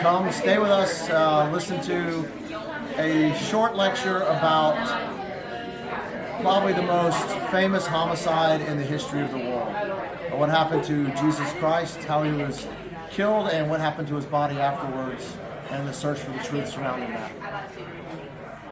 come stay with us, uh, listen to a short lecture about probably the most famous homicide in the history of the world. Uh, what happened to Jesus Christ, how he was killed, and what happened to his body afterwards, and the search for the truth surrounding that.